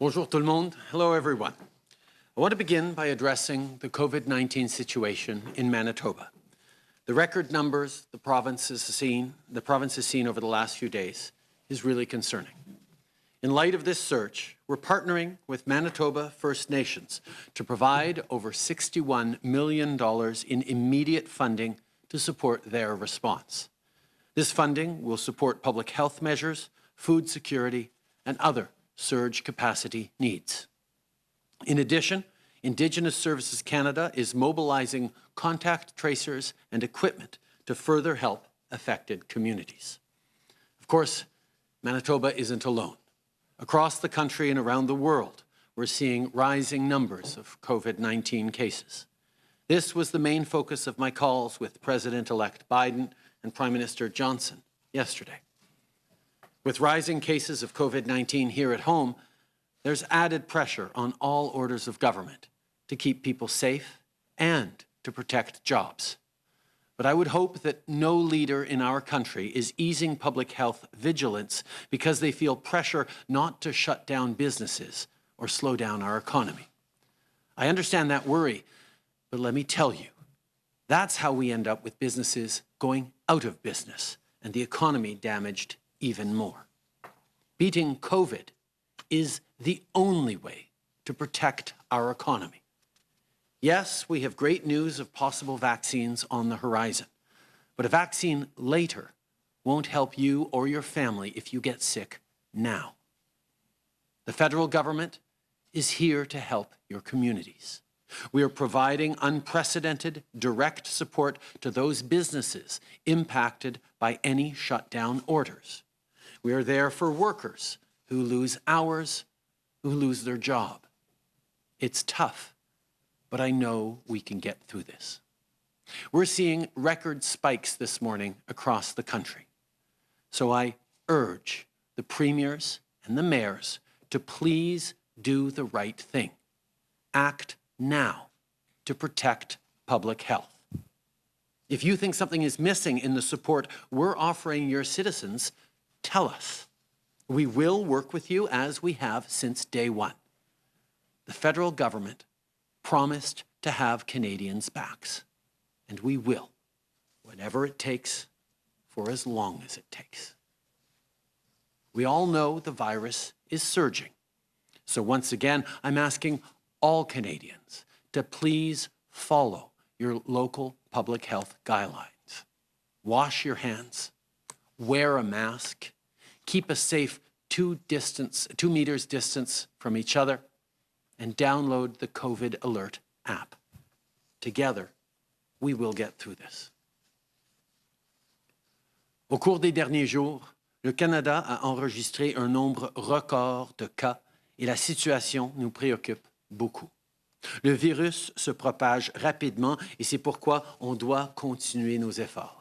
Bonjour tout le monde. Hello, everyone. I want to begin by addressing the COVID-19 situation in Manitoba. The record numbers the province has seen, the province has seen over the last few days is really concerning. In light of this surge, we're partnering with Manitoba First Nations to provide over $61 million in immediate funding to support their response. This funding will support public health measures, food security, and other surge capacity needs. In addition, Indigenous Services Canada is mobilizing contact tracers and equipment to further help affected communities. Of course, Manitoba isn't alone. Across the country and around the world, we're seeing rising numbers of COVID-19 cases. This was the main focus of my calls with President-elect Biden and Prime Minister Johnson yesterday. With rising cases of COVID-19 here at home, there's added pressure on all orders of government to keep people safe and to protect jobs. But I would hope that no leader in our country is easing public health vigilance because they feel pressure not to shut down businesses or slow down our economy. I understand that worry, but let me tell you, that's how we end up with businesses going out of business and the economy damaged even more. Beating COVID is the only way to protect our economy. Yes, we have great news of possible vaccines on the horizon, but a vaccine later won't help you or your family if you get sick now. The federal government is here to help your communities. We are providing unprecedented direct support to those businesses impacted by any shutdown orders. We are there for workers who lose hours, who lose their job. It's tough, but I know we can get through this. We're seeing record spikes this morning across the country. So I urge the premiers and the mayors to please do the right thing. Act now to protect public health. If you think something is missing in the support we're offering your citizens, tell us. We will work with you as we have since day one. The federal government promised to have Canadians' backs, and we will, whatever it takes, for as long as it takes. We all know the virus is surging. So once again, I'm asking all Canadians to please follow your local public health guidelines. Wash your hands, wear a mask, keep a safe two, distance, two meters distance from each other, and download the COVID Alert app. Together, we will get through this. Au cours des derniers jours, le Canada a enregistré un nombre record de cas et la situation nous préoccupe beaucoup. Le virus se propage rapidement et c'est pourquoi on doit continuer nos efforts.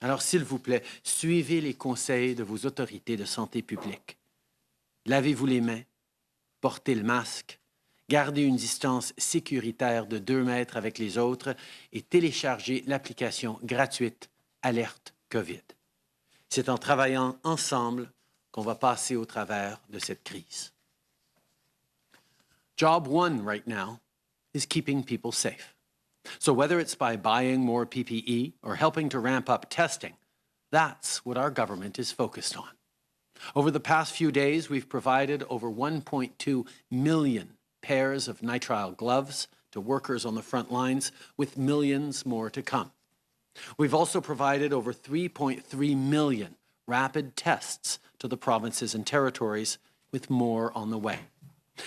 Alors, s'il vous plaît, suivez les conseils de vos autorités de santé publique. Lavez-vous les mains, portez le masque, gardez une distance sécuritaire de 2 mètres avec les autres et téléchargez l'application gratuite Alerte COVID. C'est en travaillant ensemble qu'on va passer au travers de cette crise. Job one right now is keeping people safe. So whether it's by buying more PPE or helping to ramp up testing, that's what our government is focused on. Over the past few days, we've provided over 1.2 million pairs of nitrile gloves to workers on the front lines, with millions more to come. We've also provided over 3.3 million rapid tests to the provinces and territories, with more on the way.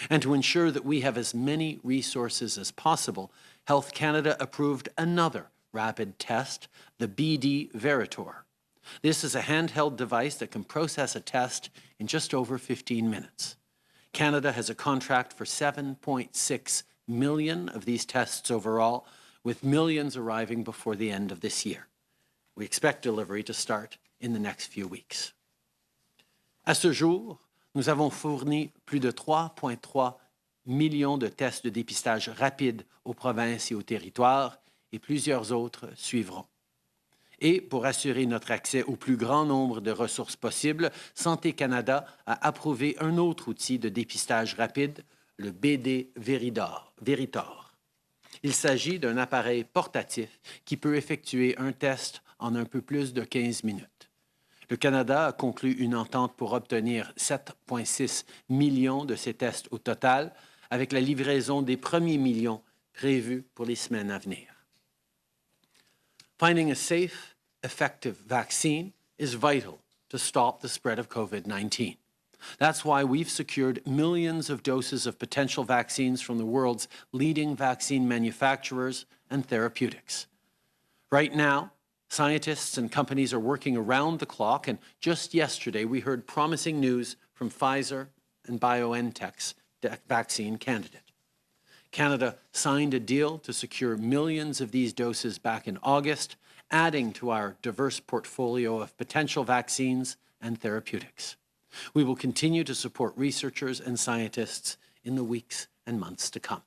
And to ensure that we have as many resources as possible, Health Canada approved another rapid test, the BD Veritor. This is a handheld device that can process a test in just over 15 minutes. Canada has a contract for 7.6 million of these tests overall, with millions arriving before the end of this year. We expect delivery to start in the next few weeks. À ce jour, nous avons fourni plus de 3,3 millions de tests de dépistage rapides aux provinces et aux territoires et plusieurs autres suivront. Et pour assurer notre accès au plus grand nombre de ressources possibles, Santé Canada a approuvé un autre outil de dépistage rapide, le BD Veridor. Veritor. Il s'agit d'un appareil portatif qui peut effectuer un test en un peu plus de 15 minutes. Le Canada a conclu une entente pour obtenir 7,6 millions de ces tests au total, avec la livraison des premiers millions prévus pour les semaines à venir. Finding a safe, effective vaccine is vital to stop the spread of COVID-19. That's why we've secured millions of doses of potential vaccines from the world's leading vaccine manufacturers and therapeutics. Right now, scientists and companies are working around the clock, and just yesterday we heard promising news from Pfizer and BioNTech's vaccine candidate. Canada signed a deal to secure millions of these doses back in August, adding to our diverse portfolio of potential vaccines and therapeutics. We will continue to support researchers and scientists in the weeks and months to come.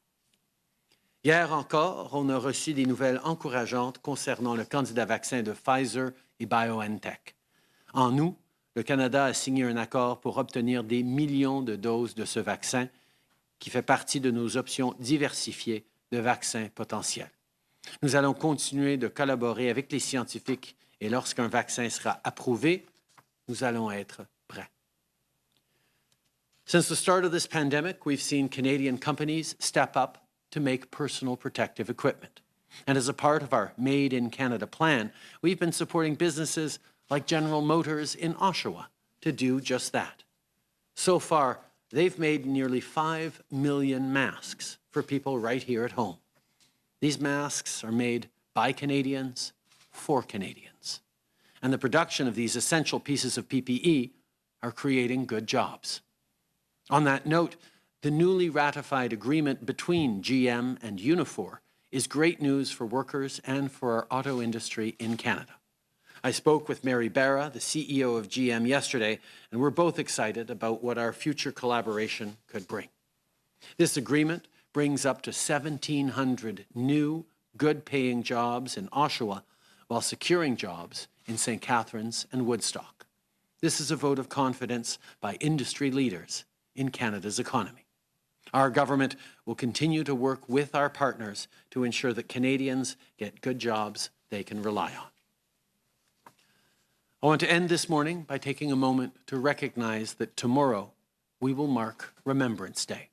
Hier encore, on a reçu des nouvelles encourageantes concernant le candidat vaccin de Pfizer et BioNTech. En août, le Canada a signé un accord pour obtenir des millions de doses de ce vaccin qui fait partie de nos options diversifiées de vaccins potentiels. Nous allons continuer de collaborer avec les scientifiques et lorsqu'un vaccin sera approuvé, nous allons être prêts. Since the start of this pandemic, we've seen Canadian companies step up to make personal protective equipment. And as a part of our Made in Canada plan, we've been supporting businesses like General Motors in Oshawa to do just that. So far, they've made nearly 5 million masks for people right here at home. These masks are made by Canadians for Canadians. And the production of these essential pieces of PPE are creating good jobs. On that note, the newly ratified agreement between GM and Unifor is great news for workers and for our auto industry in Canada. I spoke with Mary Barra, the CEO of GM, yesterday, and we're both excited about what our future collaboration could bring. This agreement brings up to 1,700 new, good-paying jobs in Oshawa while securing jobs in St. Catharines and Woodstock. This is a vote of confidence by industry leaders in Canada's economy. Our government will continue to work with our partners to ensure that Canadians get good jobs they can rely on. I want to end this morning by taking a moment to recognize that tomorrow we will mark Remembrance Day.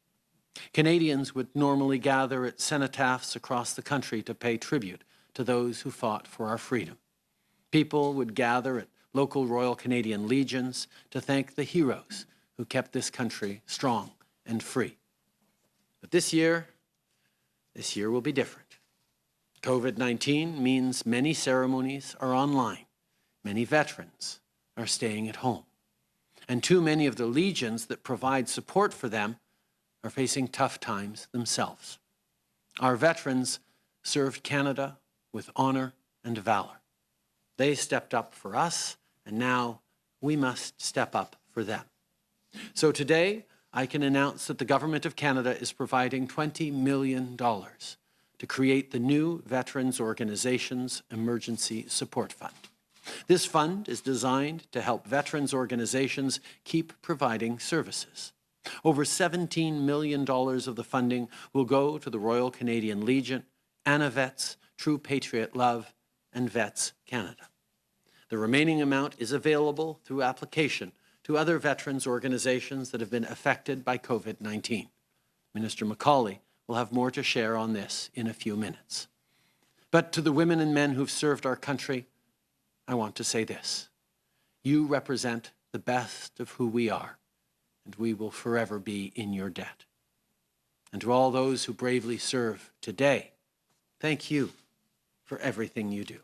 Canadians would normally gather at cenotaphs across the country to pay tribute to those who fought for our freedom. People would gather at local Royal Canadian Legions to thank the heroes who kept this country strong and free. But this year, this year will be different. COVID-19 means many ceremonies are online. Many veterans are staying at home. And too many of the legions that provide support for them are facing tough times themselves. Our veterans served Canada with honor and valor. They stepped up for us, and now we must step up for them. So today, I can announce that the Government of Canada is providing $20 million to create the new Veterans Organizations Emergency Support Fund. This fund is designed to help veterans organizations keep providing services. Over $17 million of the funding will go to the Royal Canadian Legion, ANAVETS, True Patriot Love, and Vets Canada. The remaining amount is available through application to other veterans organizations that have been affected by COVID-19. Minister MacAulay will have more to share on this in a few minutes. But to the women and men who've served our country, I want to say this. You represent the best of who we are, and we will forever be in your debt. And to all those who bravely serve today, thank you for everything you do.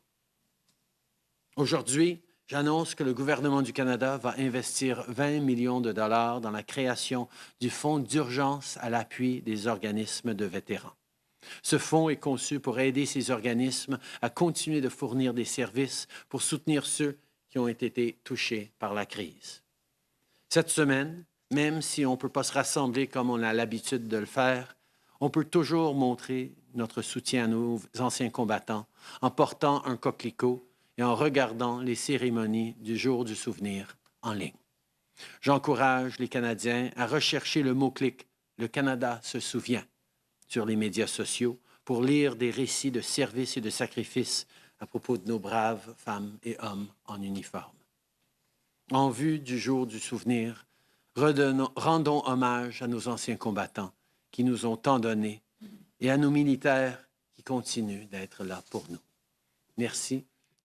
Aujourd'hui, J'annonce que le gouvernement du Canada va investir 20 millions de dollars dans la création du Fonds d'urgence à l'appui des organismes de vétérans. Ce fonds est conçu pour aider ces organismes à continuer de fournir des services pour soutenir ceux qui ont été touchés par la crise. Cette semaine, même si on ne peut pas se rassembler comme on a l'habitude de le faire, on peut toujours montrer notre soutien à nos anciens combattants en portant un coquelicot et en regardant les cérémonies du jour du souvenir en ligne. J'encourage les Canadiens à rechercher le mot-clic Le Canada se souvient sur les médias sociaux pour lire des récits de services et de sacrifices à propos de nos braves femmes et hommes en uniforme. En vue du jour du souvenir, rendons hommage à nos anciens combattants qui nous ont tant donné et à nos militaires qui continuent d'être là pour nous. Merci